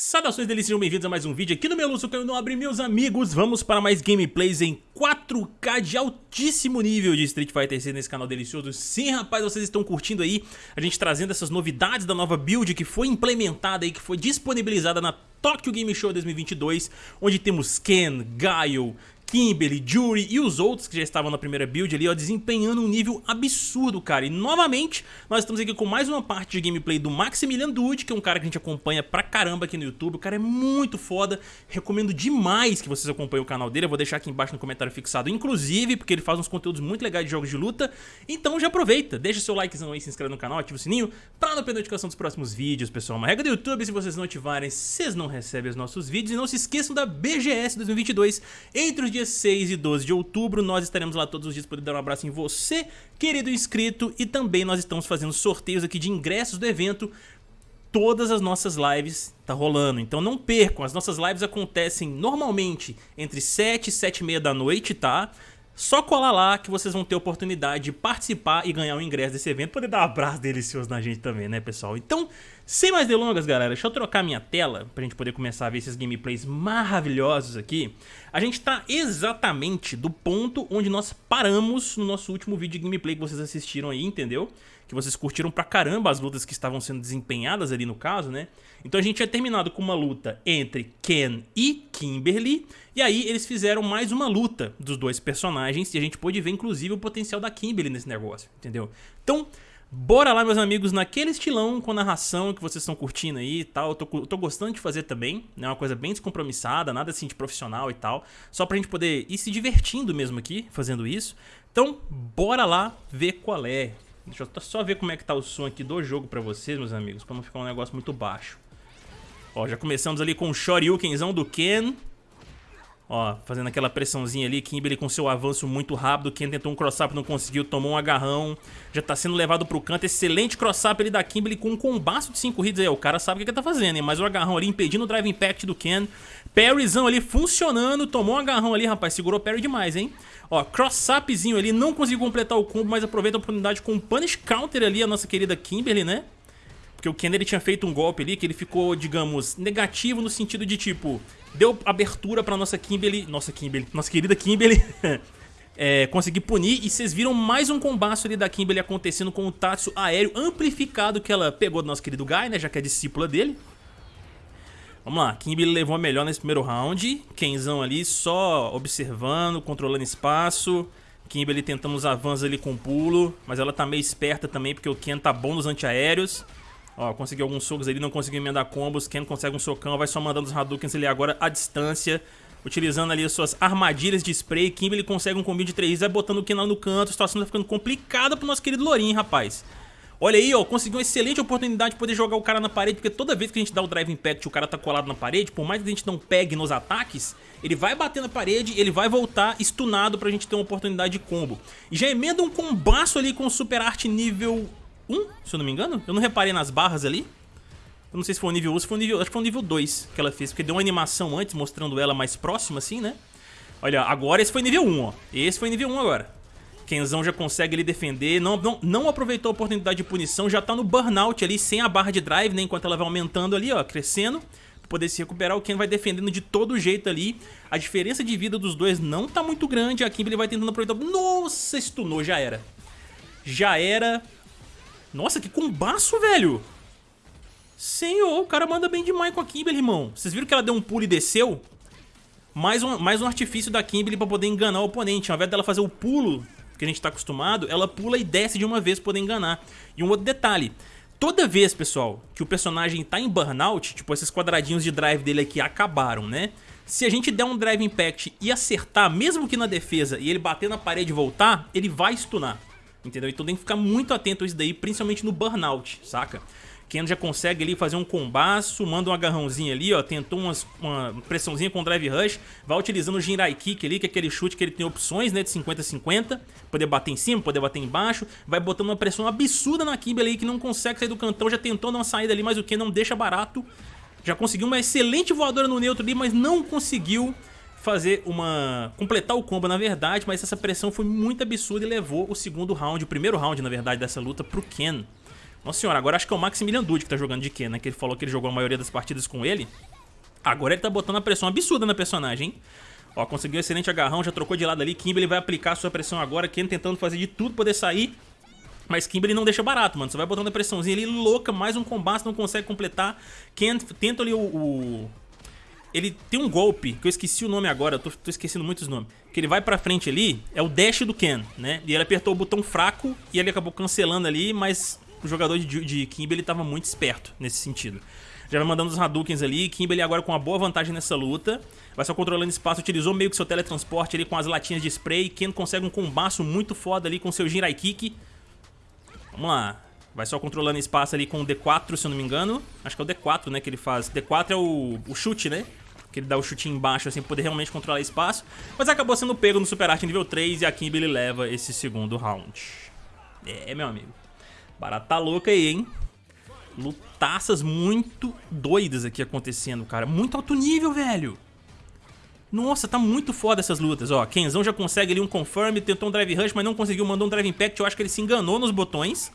Saudações delícias, sejam bem-vindos a mais um vídeo aqui no meu Lúcio não abre meus amigos. Vamos para mais gameplays em 4K de altíssimo nível de Street Fighter 6 nesse canal delicioso. Sim rapaz, vocês estão curtindo aí a gente trazendo essas novidades da nova build que foi implementada e que foi disponibilizada na Tokyo Game Show 2022 Onde temos Ken, Gaio, Kimberly, Jury e os outros que já estavam na primeira build ali, ó, desempenhando um nível absurdo, cara. E novamente, nós estamos aqui com mais uma parte de gameplay do Maximilian Dude, que é um cara que a gente acompanha pra caramba aqui no YouTube. O cara é muito foda, recomendo demais que vocês acompanhem o canal dele. Eu vou deixar aqui embaixo no comentário fixado, inclusive, porque ele faz uns conteúdos muito legais de jogos de luta. Então já aproveita, deixa seu likezão aí, se inscreve no canal, ativa o sininho pra não perder a notificação dos próximos vídeos, pessoal. Uma regra do YouTube, se vocês não ativarem, vocês não recebem os nossos vídeos. E não se esqueçam da BGS 2022 entre os dias 6 e 12 de outubro. Nós estaremos lá todos os dias para dar um abraço em você, querido inscrito. E também nós estamos fazendo sorteios aqui de ingressos do evento. Todas as nossas lives tá rolando, então não percam. As nossas lives acontecem normalmente entre 7 e 7 e meia da noite, tá? Só colar lá que vocês vão ter oportunidade de participar e ganhar o ingresso desse evento. Poder dar um abraço delicioso na gente também, né, pessoal? Então, sem mais delongas, galera, deixa eu trocar minha tela pra gente poder começar a ver esses gameplays maravilhosos aqui. A gente tá exatamente do ponto onde nós paramos no nosso último vídeo de gameplay que vocês assistiram aí, entendeu? Que vocês curtiram pra caramba as lutas que estavam sendo desempenhadas ali no caso, né? Então a gente tinha terminado com uma luta entre Ken e Kimberly, e aí eles fizeram mais uma luta dos dois personagens, e a gente pôde ver inclusive o potencial da Kimberly nesse negócio, entendeu? Então, bora lá meus amigos, naquele estilão com narração que vocês estão curtindo aí e tal, eu tô, tô gostando de fazer também, né? Uma coisa bem descompromissada, nada assim de profissional e tal, só pra gente poder ir se divertindo mesmo aqui, fazendo isso. Então, bora lá ver qual é. Deixa eu só ver como é que tá o som aqui do jogo pra vocês, meus amigos, pra não ficar um negócio muito baixo. Ó, já começamos ali com o Shoryukenzão do Ken. Ó, fazendo aquela pressãozinha ali, Kimberly com seu avanço muito rápido, Ken tentou um cross-up, não conseguiu, tomou um agarrão, já tá sendo levado pro canto, excelente cross-up ali da Kimberly com um combaço de 5 hits aí, o cara sabe o que ele tá fazendo, hein, mas o agarrão ali impedindo o drive impact do Ken, parryzão ali funcionando, tomou um agarrão ali, rapaz, segurou parry demais, hein. Ó, cross-upzinho ali, não conseguiu completar o combo, mas aproveita a oportunidade com um punish counter ali, a nossa querida Kimberly, né. Porque o Ken ele tinha feito um golpe ali que ele ficou, digamos, negativo no sentido de tipo, deu abertura pra nossa Kimberly, nossa Kimberly, nossa querida Kimberly, é, conseguir punir. E vocês viram mais um combaço ali da Kimberly acontecendo com o Tatsu aéreo amplificado que ela pegou do nosso querido Guy, né, já que é discípula dele. Vamos lá, Kimberly levou a melhor nesse primeiro round, Kenzão ali só observando, controlando espaço. Kimberly tentando os avanços ali com pulo, mas ela tá meio esperta também porque o Ken tá bom nos antiaéreos. Ó, conseguiu alguns socos ali, não conseguiu emendar combos. Ken consegue um socão, vai só mandando os Hadoukens ali agora à distância. Utilizando ali as suas armadilhas de spray. Kimberly consegue um combinho de 3 vai botando o Ken lá no canto. A situação tá ficando complicada pro nosso querido Lorin, rapaz. Olha aí, ó, conseguiu uma excelente oportunidade de poder jogar o cara na parede, porque toda vez que a gente dá o Drive Impact e o cara tá colado na parede, por mais que a gente não pegue nos ataques, ele vai bater na parede, ele vai voltar stunado pra gente ter uma oportunidade de combo. E já emenda um combaço ali com o Super Art nível 1, se eu não me engano. Eu não reparei nas barras ali. Eu não sei se foi o nível 1 ou se foi o nível... Acho que foi o nível 2 que ela fez, porque deu uma animação antes, mostrando ela mais próxima assim, né? Olha, agora esse foi nível 1, ó. Esse foi nível 1 agora. Kenzão já consegue ali defender, não, não, não aproveitou a oportunidade de punição, já tá no burnout ali, sem a barra de drive, né? Enquanto ela vai aumentando ali, ó, crescendo. Poder se recuperar, o Ken vai defendendo de todo jeito ali. A diferença de vida dos dois não tá muito grande, a Kimberly vai tentando aproveitar... Nossa, stunou, já era. Já era, nossa, que combaço, velho. Senhor, o cara manda bem demais com a Kimberly, irmão. Vocês viram que ela deu um pulo e desceu? Mais um, mais um artifício da Kimberly pra poder enganar o oponente. Ao invés dela fazer o pulo que a gente tá acostumado, ela pula e desce de uma vez pra poder enganar. E um outro detalhe. Toda vez, pessoal, que o personagem tá em burnout, tipo, esses quadradinhos de drive dele aqui acabaram, né? Se a gente der um drive impact e acertar, mesmo que na defesa, e ele bater na parede e voltar, ele vai stunar entendeu? Então tem que ficar muito atento a isso daí, principalmente no burnout, saca? Ken já consegue ali fazer um combaço, manda um agarrãozinho ali, ó, tentou umas, uma pressãozinha com o Drive Rush, vai utilizando o Jinrai Kick ali, que é aquele chute que ele tem opções, né, de 50-50, poder bater em cima, poder bater embaixo, vai botando uma pressão absurda na Kimberly que não consegue sair do cantão, já tentou dar uma saída ali, mas o Ken não deixa barato, já conseguiu uma excelente voadora no neutro ali, mas não conseguiu fazer uma... completar o combo na verdade, mas essa pressão foi muito absurda e levou o segundo round, o primeiro round na verdade dessa luta pro Ken. Nossa senhora, agora acho que é o Maximilian Dude que tá jogando de Ken, né? Que ele falou que ele jogou a maioria das partidas com ele. Agora ele tá botando a pressão absurda na personagem, hein? Ó, conseguiu um excelente agarrão, já trocou de lado ali. Kimberly vai aplicar sua pressão agora. Ken tentando fazer de tudo poder sair. Mas Kimberly não deixa barato, mano. Você vai botando a pressãozinha ali, louca, mais um combate, não consegue completar. Ken tenta ali o, o... Ele tem um golpe, que eu esqueci o nome agora, eu tô, tô esquecendo muitos nomes. Que ele vai pra frente ali, é o dash do Ken, né? E ele apertou o botão fraco e ele acabou cancelando ali, mas o jogador de, de Kimberly tava muito esperto nesse sentido. Já vai mandando os Hadoukens ali. Kimberly agora com uma boa vantagem nessa luta. Vai só controlando espaço. Utilizou meio que seu teletransporte ali com as latinhas de spray. Ken consegue um combaço muito foda ali com seu Jirai Kick. Vamos lá. Vai só controlando espaço ali com o D4, se eu não me engano. Acho que é o D4, né, que ele faz. D4 é o, o chute, né? Que ele dá o chute embaixo, assim, pra poder realmente controlar espaço. Mas acabou sendo pego no Super Art nível 3 e a Kimberly leva esse segundo round. É, meu amigo. Barata tá louca aí, hein? Lutaças muito doidas aqui acontecendo, cara. Muito alto nível, velho. Nossa, tá muito foda essas lutas, ó. Kenzão já consegue ali um confirm, tentou um drive rush, mas não conseguiu, mandou um drive impact. Eu acho que ele se enganou nos botões.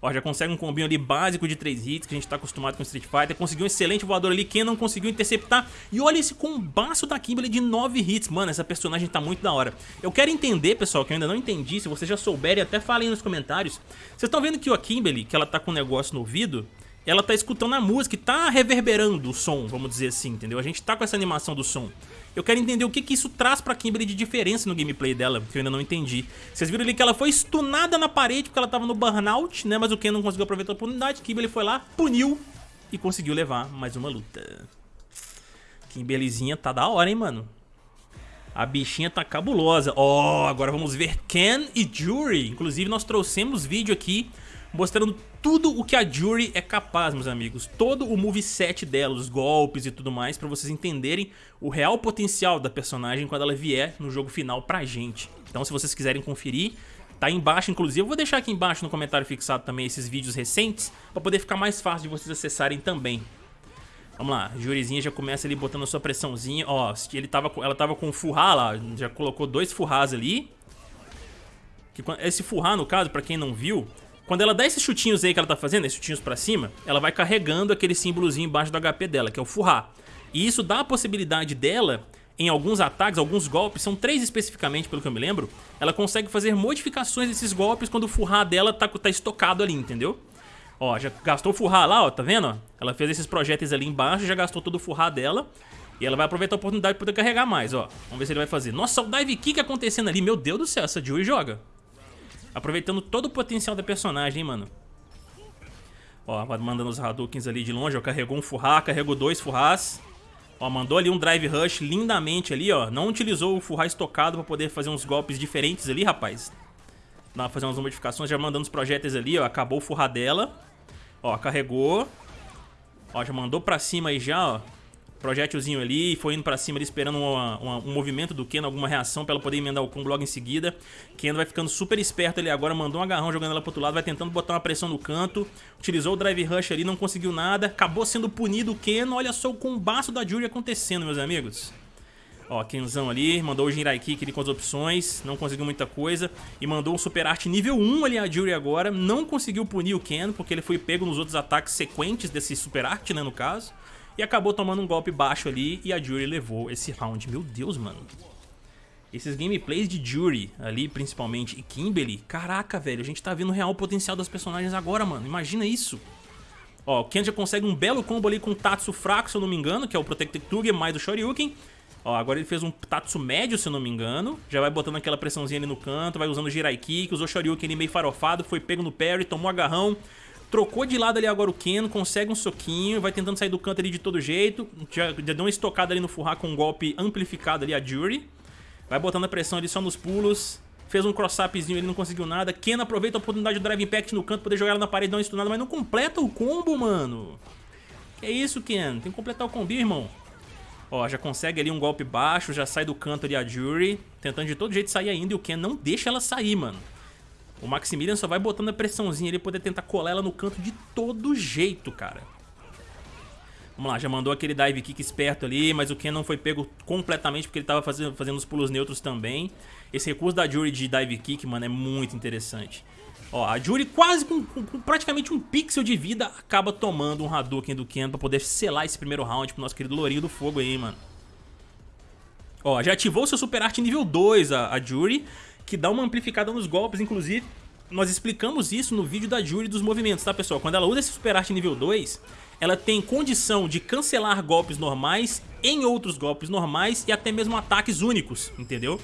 Ó, já consegue um combinho ali básico de 3 hits, que a gente tá acostumado com Street Fighter. Conseguiu um excelente voador ali, Ken não conseguiu interceptar. E olha esse combaço da Kimberly de 9 hits. Mano, essa personagem tá muito da hora. Eu quero entender, pessoal, que eu ainda não entendi. Se vocês já souberem, até falem nos comentários. Vocês estão vendo que a Kimberly, que ela tá com um negócio no ouvido ela tá escutando a música e tá reverberando o som, vamos dizer assim, entendeu? A gente tá com essa animação do som. Eu quero entender o que, que isso traz pra Kimberly de diferença no gameplay dela, que eu ainda não entendi. Vocês viram ali que ela foi stunada na parede porque ela tava no burnout, né? Mas o Ken não conseguiu aproveitar a oportunidade. Kimberly foi lá, puniu e conseguiu levar mais uma luta. Kimberlyzinha tá da hora, hein, mano? A bichinha tá cabulosa. Ó, oh, agora vamos ver Ken e Jury. Inclusive, nós trouxemos vídeo aqui mostrando tudo o que a Jury é capaz, meus amigos. Todo o moveset dela, os golpes e tudo mais, pra vocês entenderem o real potencial da personagem quando ela vier no jogo final pra gente. Então se vocês quiserem conferir, tá embaixo, inclusive eu vou deixar aqui embaixo no comentário fixado também esses vídeos recentes, pra poder ficar mais fácil de vocês acessarem também. Vamos lá, Jurizinha já começa ali botando a sua pressãozinha, ó, ele tava, ela tava com furrá lá, já colocou dois furrás ali. Esse furrá, no caso, pra quem não viu, quando ela dá esses chutinhos aí que ela tá fazendo, esses chutinhos pra cima, ela vai carregando aquele símbolozinho embaixo do HP dela, que é o furrar. E isso dá a possibilidade dela, em alguns ataques, alguns golpes, são três especificamente, pelo que eu me lembro, ela consegue fazer modificações desses golpes quando o furrar dela tá, tá estocado ali, entendeu? Ó, já gastou o furrar lá, ó, tá vendo? Ela fez esses projéteis ali embaixo, já gastou todo o furrar dela. E ela vai aproveitar a oportunidade pra poder carregar mais, ó. Vamos ver se ele vai fazer. Nossa, o dive kick acontecendo ali. Meu Deus do céu, essa Julie joga. Aproveitando todo o potencial da personagem, hein, mano. Ó, mandando os Hadoukens ali de longe, ó. Carregou um Furra, carregou dois Furras. Ó, mandou ali um Drive Rush lindamente ali, ó. Não utilizou o Furra estocado pra poder fazer uns golpes diferentes ali, rapaz. Dá pra fazer umas modificações, já mandando os projéteis ali, ó. Acabou o Furra dela. Ó, carregou. Ó, já mandou pra cima aí já, ó projétilzinho ali, foi indo pra cima ali esperando uma, uma, um movimento do Ken, alguma reação pra ela poder emendar o combo logo em seguida. Ken vai ficando super esperto ali agora, mandou um agarrão jogando ela pro outro lado, vai tentando botar uma pressão no canto, utilizou o Drive Rush ali, não conseguiu nada, acabou sendo punido o Ken, olha só o combaço da Jury acontecendo, meus amigos. Ó, Kenzão ali, mandou o Jinrai Kick ali com as opções, não conseguiu muita coisa. E mandou um Super Art nível 1 ali a Jury agora, não conseguiu punir o Ken, porque ele foi pego nos outros ataques sequentes desse Super Art, né, no caso. E acabou tomando um golpe baixo ali e a Jury levou esse round. Meu Deus, mano. Esses gameplays de Jury ali, principalmente, e Kimberly, caraca, velho, a gente tá vendo o real potencial das personagens agora, mano. Imagina isso. Ó, o Ken já consegue um belo combo ali com o Tatsu fraco, se eu não me engano, que é o Protected Tuger mais o Shoryuken. Ó, agora ele fez um Tatsu médio, se eu não me engano. Já vai botando aquela pressãozinha ali no canto, vai usando o Jirai Kick, usou o Shoryuken ali meio farofado, foi pego no parry, tomou agarrão. Trocou de lado ali agora o Ken, consegue um soquinho, vai tentando sair do canto ali de todo jeito. Já, já deu uma estocada ali no Furra com um golpe amplificado ali a Jury. Vai botando a pressão ali só nos pulos. Fez um cross-upzinho, ele não conseguiu nada. Ken aproveita a oportunidade do Drive Impact no canto, poder jogar ela na parede, dar uma stunada, mas não completa o combo, mano. Que isso, Ken? Tem que completar o combo, irmão. Ó, já consegue ali um golpe baixo, já sai do canto ali a Jury. Tentando de todo jeito sair ainda e o Ken não deixa ela sair, mano. O Maximilian só vai botando a pressãozinha ali, poder tentar colar ela no canto de todo jeito, cara. Vamos lá, já mandou aquele dive kick esperto ali, mas o Ken não foi pego completamente porque ele tava fazendo, fazendo os pulos neutros também. Esse recurso da Jury de dive kick, mano, é muito interessante. Ó, a Jury quase com, com, com, praticamente um pixel de vida acaba tomando um Hadouken do Ken pra poder selar esse primeiro round pro nosso querido Lourinho do Fogo aí, mano. Ó, já ativou seu Super Art nível 2, a, a Jury, que dá uma amplificada nos golpes, inclusive nós explicamos isso no vídeo da Jury dos movimentos, tá pessoal? Quando ela usa esse Super Art nível 2, ela tem condição de cancelar golpes normais em outros golpes normais e até mesmo ataques únicos, entendeu?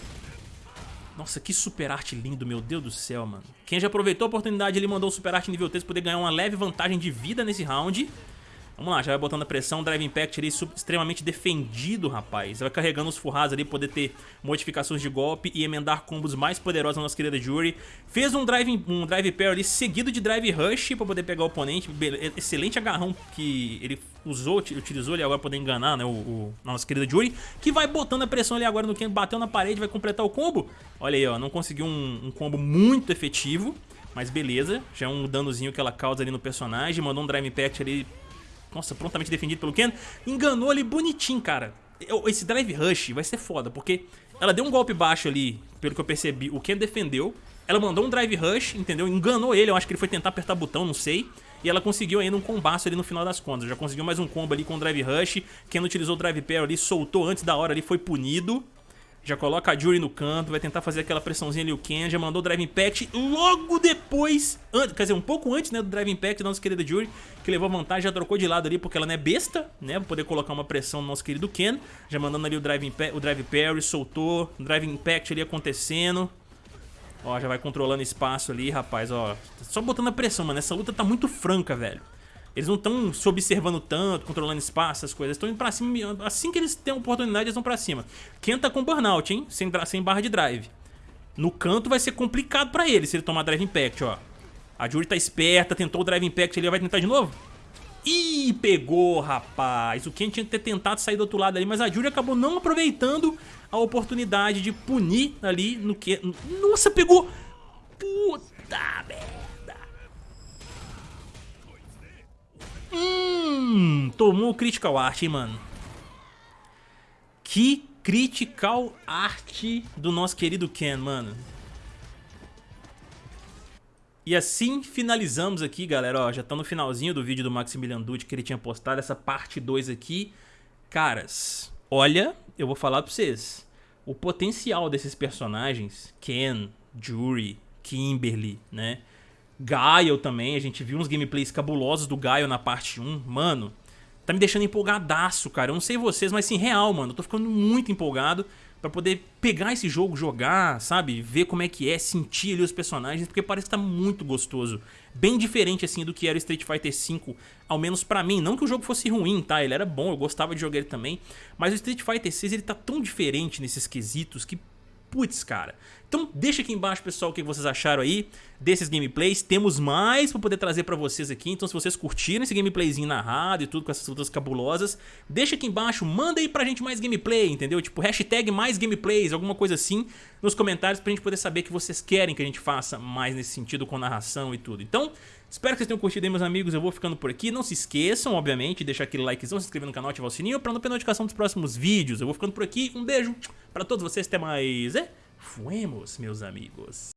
Nossa, que super arte lindo, meu Deus do céu, mano. Quem já aproveitou a oportunidade, ele mandou o super arte nível 3 poder ganhar uma leve vantagem de vida nesse round. Vamos lá, já vai botando a pressão, Drive Impact ali extremamente defendido, rapaz. Vai carregando os furrados ali, poder ter modificações de golpe e emendar combos mais poderosos na nossa querida Jury. Fez um Drive, um drive Pair ali seguido de Drive Rush pra poder pegar o oponente. Excelente agarrão que ele usou, utilizou ali agora pra poder enganar né, o, o nossa querida Jury. Que vai botando a pressão ali agora no Ken, bateu na parede, vai completar o combo. Olha aí, ó, não conseguiu um, um combo muito efetivo. Mas beleza, já é um danozinho que ela causa ali no personagem. Mandou um Drive Impact ali nossa, prontamente defendido pelo Ken. Enganou ali bonitinho, cara. Esse Drive Rush vai ser foda, porque ela deu um golpe baixo ali, pelo que eu percebi. O Ken defendeu. Ela mandou um Drive Rush, entendeu? Enganou ele, eu acho que ele foi tentar apertar botão, não sei. E ela conseguiu ainda um combaço ali no final das contas. Já conseguiu mais um combo ali com o Drive Rush. Ken utilizou o Drive Pair ali, soltou antes da hora ali, foi punido. Já coloca a Jury no canto, vai tentar fazer aquela pressãozinha ali o Ken, já mandou o Drive Impact logo depois, quer dizer, um pouco antes né, do Drive Impact da nossa querida Jury, que levou vantagem, já trocou de lado ali porque ela não é besta, né, pra poder colocar uma pressão no nosso querido Ken, já mandando ali o Drive, o drive Parry, soltou, o Drive Impact ali acontecendo, ó, já vai controlando espaço ali, rapaz, ó, só botando a pressão, mano, essa luta tá muito franca, velho. Eles não estão se observando tanto, controlando espaço, essas coisas. Estão indo pra cima. Assim que eles têm oportunidade, eles vão pra cima. Quem tá com burnout, hein? Sem, sem barra de drive. No canto vai ser complicado pra ele se ele tomar drive impact, ó. A Jury tá esperta, tentou o drive impact, ele vai tentar de novo? Ih, pegou, rapaz. O Ken tinha que ter tentado sair do outro lado ali, mas a Jury acabou não aproveitando a oportunidade de punir ali no que... Nossa, pegou! Puta merda. Hum, tomou Critical Art, hein, mano. Que Critical Art do nosso querido Ken, mano. E assim finalizamos aqui, galera, ó, já tá no finalzinho do vídeo do Maximilian Dutti que ele tinha postado, essa parte 2 aqui. Caras, olha, eu vou falar pra vocês, o potencial desses personagens, Ken, Jury, Kimberly, né, Gaio também, a gente viu uns gameplays cabulosos do Gaio na parte 1. Mano, tá me deixando empolgadaço, cara. Eu não sei vocês, mas sim, real, mano. Eu tô ficando muito empolgado pra poder pegar esse jogo, jogar, sabe? Ver como é que é, sentir ali os personagens, porque parece que tá muito gostoso. Bem diferente, assim, do que era o Street Fighter V, ao menos pra mim. Não que o jogo fosse ruim, tá? Ele era bom, eu gostava de jogar ele também. Mas o Street Fighter VI, ele tá tão diferente nesses quesitos que Putz, cara. Então deixa aqui embaixo, pessoal, o que vocês acharam aí desses gameplays. Temos mais pra poder trazer pra vocês aqui. Então se vocês curtiram esse gameplayzinho narrado e tudo com essas lutas cabulosas, deixa aqui embaixo, manda aí pra gente mais gameplay, entendeu? Tipo, hashtag mais gameplays, alguma coisa assim, nos comentários pra gente poder saber que vocês querem que a gente faça mais nesse sentido com narração e tudo. Então, espero que vocês tenham curtido aí, meus amigos. Eu vou ficando por aqui. Não se esqueçam, obviamente, de deixar aquele likezão, se inscrever no canal, ativar o sininho pra não perder notificação dos próximos vídeos. Eu vou ficando por aqui. Um beijo pra todos vocês. Até mais. É? Fuemos, meus amigos.